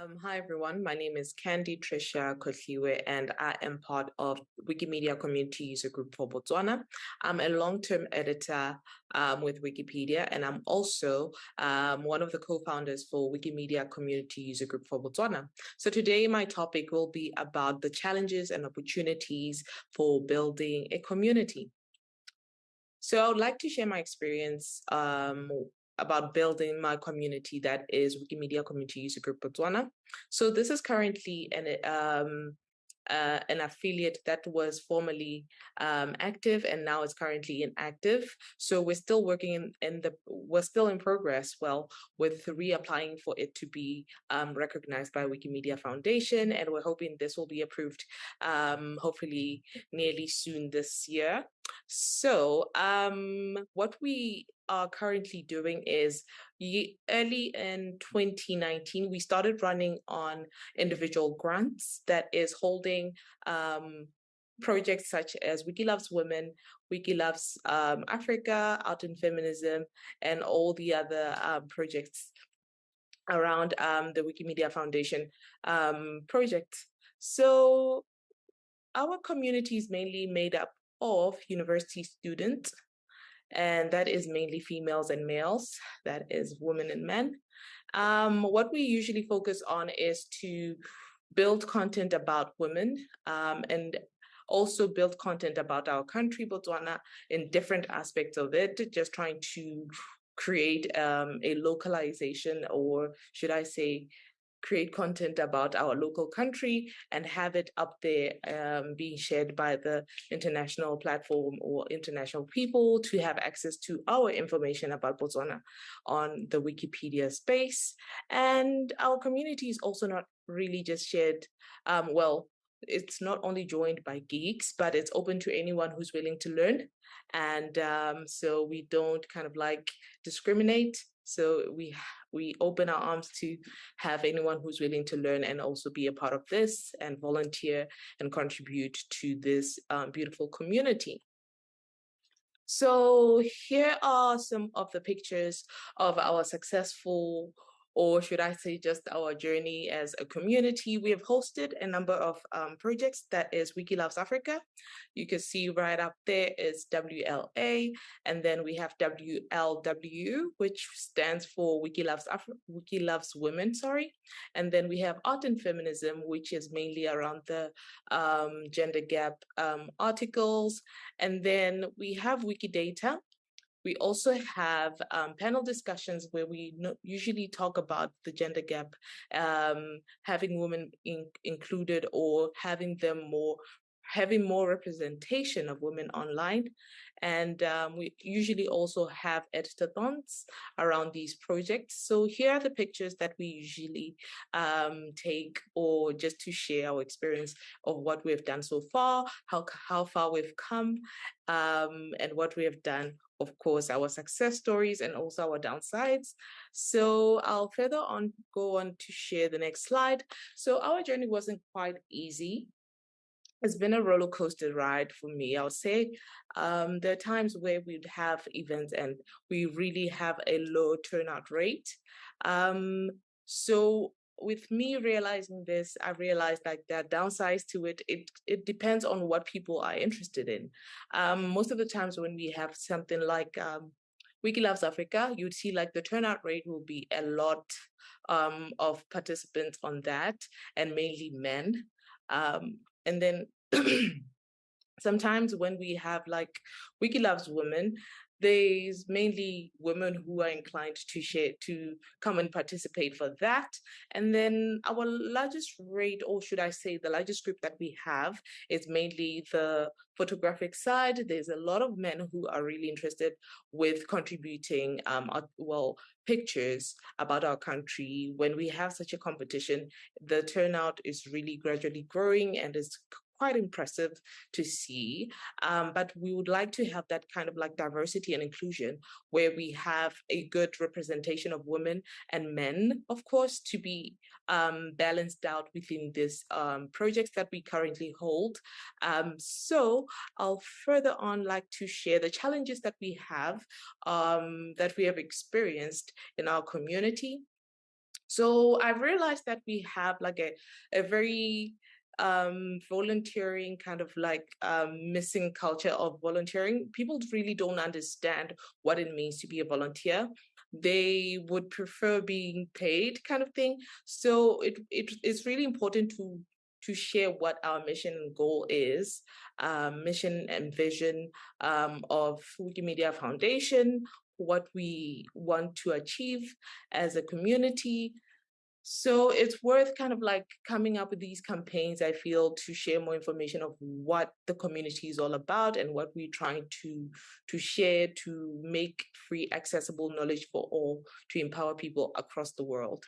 Um, hi everyone, my name is Candy Tricia Kotliwe and I am part of Wikimedia Community User Group for Botswana. I'm a long-term editor um, with Wikipedia and I'm also um, one of the co-founders for Wikimedia Community User Group for Botswana. So today my topic will be about the challenges and opportunities for building a community. So I would like to share my experience um, about building my community that is Wikimedia Community User Group Botswana. So this is currently an um, uh, an affiliate that was formerly um, active and now is currently inactive. So we're still working in, in, the, we're still in progress, well, with reapplying for it to be um, recognized by Wikimedia Foundation. And we're hoping this will be approved um, hopefully nearly soon this year. So um, what we are currently doing is early in 2019, we started running on individual grants that is holding um, projects such as Wiki Loves Women, Wiki Loves um, Africa, Art and Feminism, and all the other um, projects around um, the Wikimedia Foundation um, project. So our community is mainly made up of university students and that is mainly females and males, that is women and men. Um, what we usually focus on is to build content about women um, and also build content about our country, Botswana, in different aspects of it, just trying to create um, a localization or should I say create content about our local country and have it up there um, being shared by the international platform or international people to have access to our information about Botswana on the Wikipedia space. And our community is also not really just shared, um, well, it's not only joined by geeks, but it's open to anyone who's willing to learn. And um, so we don't kind of like discriminate. So we we open our arms to have anyone who's willing to learn and also be a part of this and volunteer and contribute to this um, beautiful community. So here are some of the pictures of our successful or should I say just our journey as a community. We have hosted a number of um, projects that is Wiki Loves Africa. You can see right up there is WLA, and then we have WLW, which stands for Wiki Loves, Af Wiki Loves Women, sorry. And then we have Art and Feminism, which is mainly around the um, gender gap um, articles. And then we have Wikidata, we also have um, panel discussions where we usually talk about the gender gap, um, having women in included or having them more having more representation of women online. And um, we usually also have editathons around these projects. So here are the pictures that we usually um, take or just to share our experience of what we've done so far, how, how far we've come, um, and what we have done of course, our success stories and also our downsides. So I'll further on go on to share the next slide. So our journey wasn't quite easy it's been a roller coaster ride for me. I would say um, there are times where we'd have events and we really have a low turnout rate. Um, so with me realizing this, I realized like there are downsides to it. It it depends on what people are interested in. Um, most of the times when we have something like um, Wiki Loves Africa, you'd see like the turnout rate will be a lot um, of participants on that and mainly men. Um, and then sometimes when we have like Wiki Loves Women, there's mainly women who are inclined to share to come and participate for that. And then our largest rate or should i say the largest group that we have is mainly the photographic side. There's a lot of men who are really interested with contributing um well pictures about our country. When we have such a competition the turnout is really gradually growing and is quite impressive to see. Um, but we would like to have that kind of like diversity and inclusion where we have a good representation of women and men, of course, to be um, balanced out within this um, projects that we currently hold. Um, so I'll further on like to share the challenges that we have, um, that we have experienced in our community So I've realized that we have like a, a very um, volunteering kind of like um, missing culture of volunteering. People really don't understand what it means to be a volunteer. They would prefer being paid kind of thing. So it, it it's really important to to share what our mission and goal is, um, mission and vision um, of Wikimedia Foundation, what we want to achieve as a community, so it's worth kind of like coming up with these campaigns, I feel, to share more information of what the community is all about and what we're trying to, to share to make free accessible knowledge for all, to empower people across the world.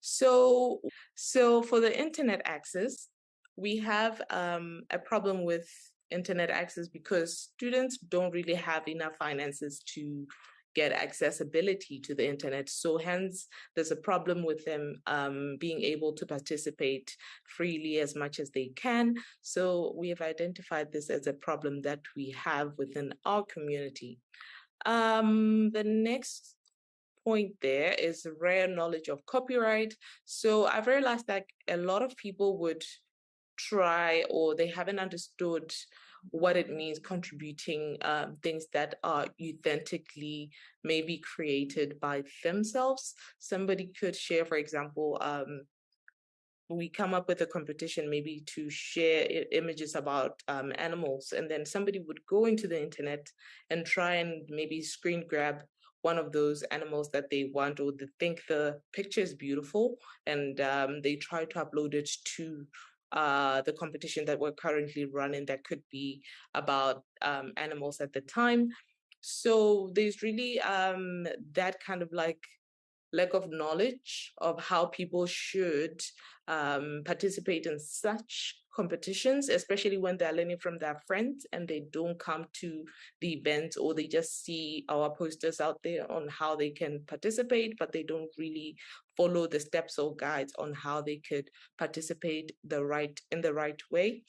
So, so for the internet access, we have um, a problem with internet access because students don't really have enough finances to get accessibility to the internet. So hence, there's a problem with them um, being able to participate freely as much as they can. So we have identified this as a problem that we have within our community. Um, the next point there is rare knowledge of copyright. So I've realized that a lot of people would try or they haven't understood what it means contributing um, things that are authentically maybe created by themselves. Somebody could share, for example, um, we come up with a competition maybe to share images about um, animals and then somebody would go into the internet and try and maybe screen grab one of those animals that they want or they think the picture is beautiful and um, they try to upload it to uh, the competition that we're currently running that could be about um, animals at the time. So there's really um, that kind of like lack of knowledge of how people should um, participate in such competitions, especially when they're learning from their friends and they don't come to the event or they just see our posters out there on how they can participate, but they don't really follow the steps or guides on how they could participate the right in the right way.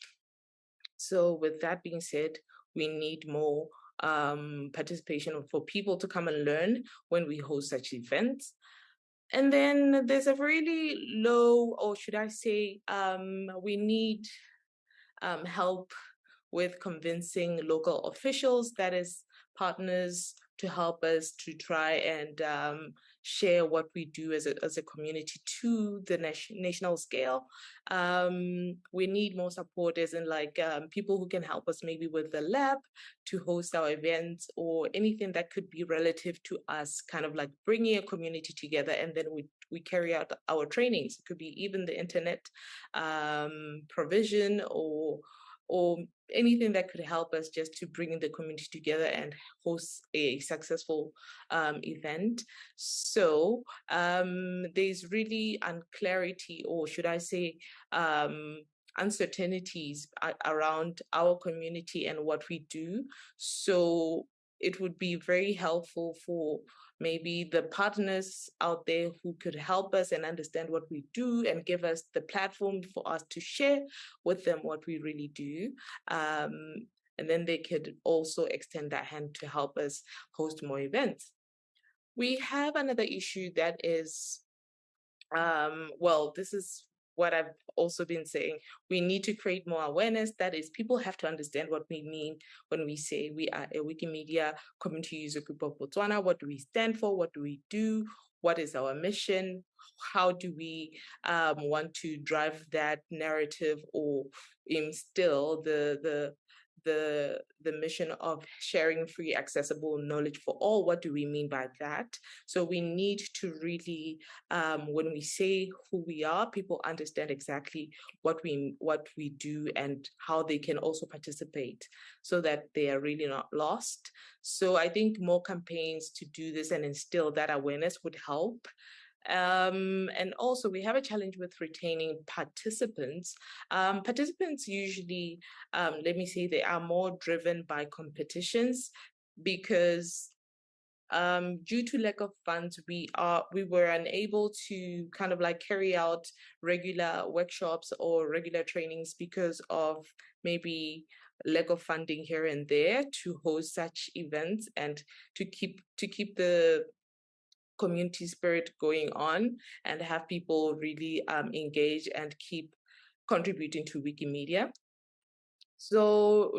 So with that being said, we need more um, participation for people to come and learn when we host such events. And then there's a really low, or should I say, um, we need um, help with convincing local officials, that is partners to help us to try and um, share what we do as a, as a community to the national scale. Um, we need more supporters and like um, people who can help us maybe with the lab to host our events or anything that could be relative to us, kind of like bringing a community together and then we, we carry out our trainings. It could be even the internet um, provision or or anything that could help us just to bring the community together and host a successful um, event. So um, there's really unclarity, or should I say, um, uncertainties around our community and what we do. So it would be very helpful for maybe the partners out there who could help us and understand what we do and give us the platform for us to share with them what we really do. Um, and then they could also extend that hand to help us host more events. We have another issue that is, um, well, this is what I've also been saying. We need to create more awareness. That is, people have to understand what we mean when we say we are a Wikimedia community user group of Botswana. What do we stand for? What do we do? What is our mission? How do we um, want to drive that narrative or instill the the the the mission of sharing free accessible knowledge for all what do we mean by that? So we need to really um, when we say who we are people understand exactly what we what we do and how they can also participate so that they are really not lost. So i think more campaigns to do this and instill that awareness would help um, and also we have a challenge with retaining participants. Um, participants usually, um, let me say, they are more driven by competitions because um, due to lack of funds, we are we were unable to kind of like carry out regular workshops or regular trainings because of maybe lack of funding here and there to host such events and to keep to keep the community spirit going on and have people really um, engage and keep contributing to Wikimedia. So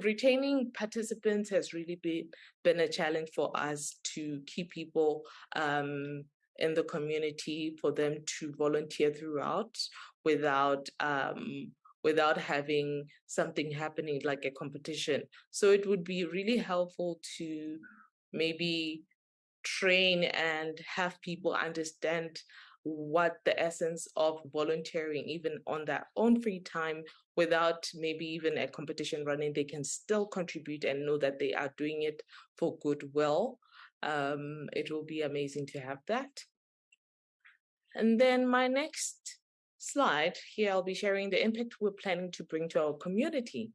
retaining participants has really been, been a challenge for us to keep people um, in the community, for them to volunteer throughout without um, without having something happening like a competition. So it would be really helpful to maybe train and have people understand what the essence of volunteering, even on their own free time, without maybe even a competition running, they can still contribute and know that they are doing it for goodwill. Um, it will be amazing to have that. And then my next slide here, I'll be sharing the impact we're planning to bring to our community.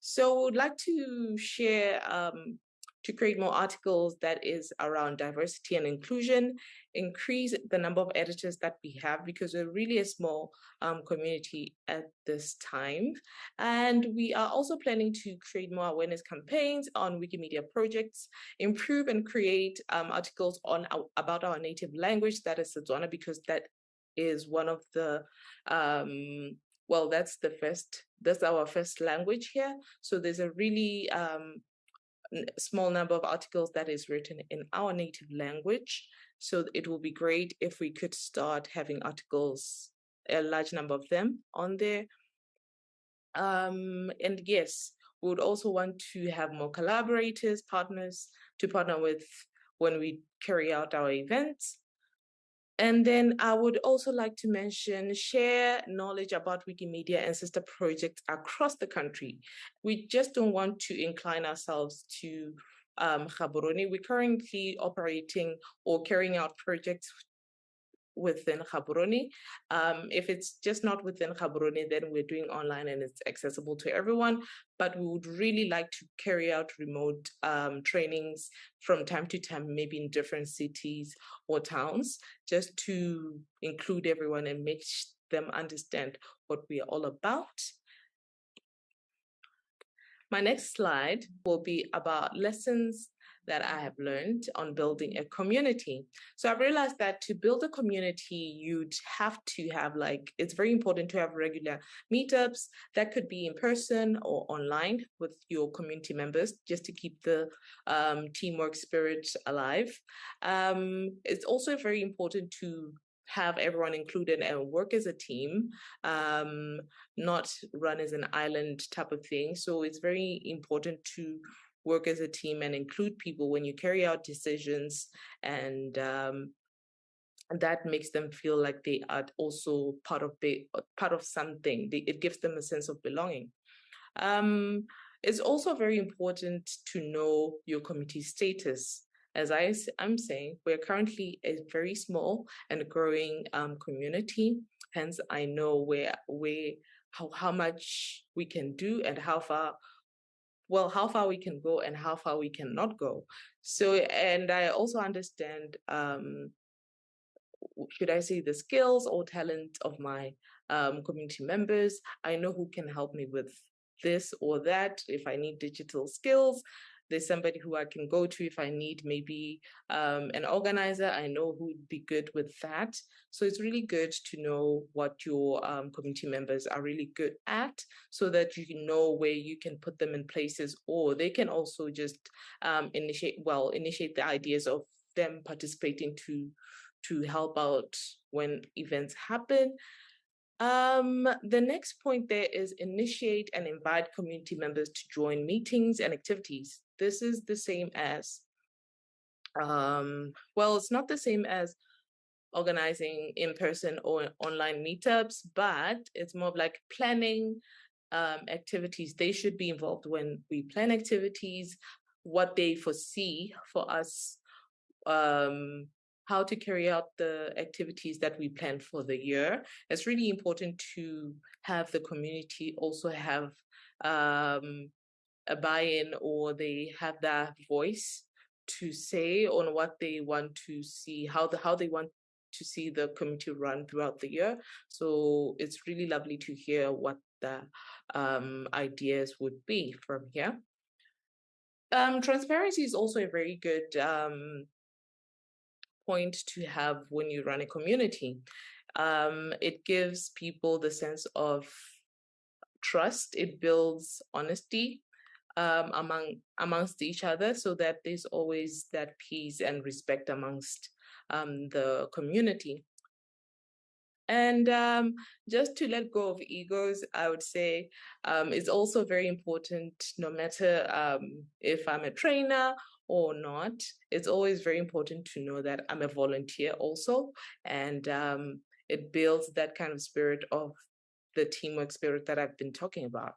So I'd like to share um, to create more articles that is around diversity and inclusion, increase the number of editors that we have because we're really a small um, community at this time. And we are also planning to create more awareness campaigns on Wikimedia projects, improve and create um, articles on our, about our native language, that is Setswana, because that is one of the um, well, that's the first, that's our first language here. So there's a really um, small number of articles that is written in our native language. So it will be great if we could start having articles, a large number of them on there. Um, and yes, we would also want to have more collaborators, partners to partner with when we carry out our events. And then I would also like to mention share knowledge about Wikimedia and sister projects across the country. We just don't want to incline ourselves to um. We're currently operating or carrying out projects within Gaborone. Um, if it's just not within Gaborone, then we're doing online and it's accessible to everyone. But we would really like to carry out remote um, trainings from time to time, maybe in different cities or towns, just to include everyone and make them understand what we are all about. My next slide will be about lessons that I have learned on building a community. So I've realized that to build a community, you'd have to have like, it's very important to have regular meetups that could be in person or online with your community members just to keep the um, teamwork spirit alive. Um, it's also very important to have everyone included and work as a team, um, not run as an island type of thing. So it's very important to work as a team and include people when you carry out decisions and um, that makes them feel like they are also part of the part of something. They, it gives them a sense of belonging. Um, it's also very important to know your committee status. As I am saying, we're currently a very small and growing um, community. Hence, I know where, where, how, how much we can do and how far well, how far we can go and how far we cannot go. So, and I also understand, um, should I say the skills or talent of my um, community members. I know who can help me with this or that. If I need digital skills, there's somebody who I can go to if I need maybe um, an organizer. I know who would be good with that. So it's really good to know what your um, community members are really good at so that you know where you can put them in places or they can also just um, initiate, well, initiate the ideas of them participating to to help out when events happen. Um, the next point there is initiate and invite community members to join meetings and activities. This is the same as, um, well, it's not the same as organizing in-person or online meetups, but it's more of like planning um, activities. They should be involved when we plan activities, what they foresee for us um, how to carry out the activities that we plan for the year. It's really important to have the community also have um, a buy-in or they have that voice to say on what they want to see, how the how they want to see the community run throughout the year. So it's really lovely to hear what the um, ideas would be from here. Um, transparency is also a very good um, point to have when you run a community. Um, it gives people the sense of trust. It builds honesty um, among amongst each other, so that there's always that peace and respect amongst um, the community. And um, just to let go of egos, I would say um, it's also very important, no matter um, if I'm a trainer or not, it's always very important to know that I'm a volunteer also. And um, it builds that kind of spirit of the teamwork spirit that I've been talking about.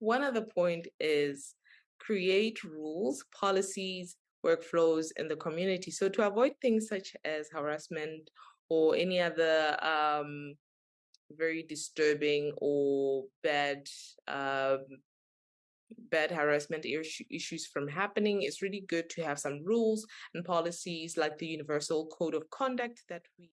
One other point is create rules, policies, workflows in the community. So to avoid things such as harassment or any other um, very disturbing or bad um, bad harassment issues from happening, it's really good to have some rules and policies like the Universal Code of Conduct that we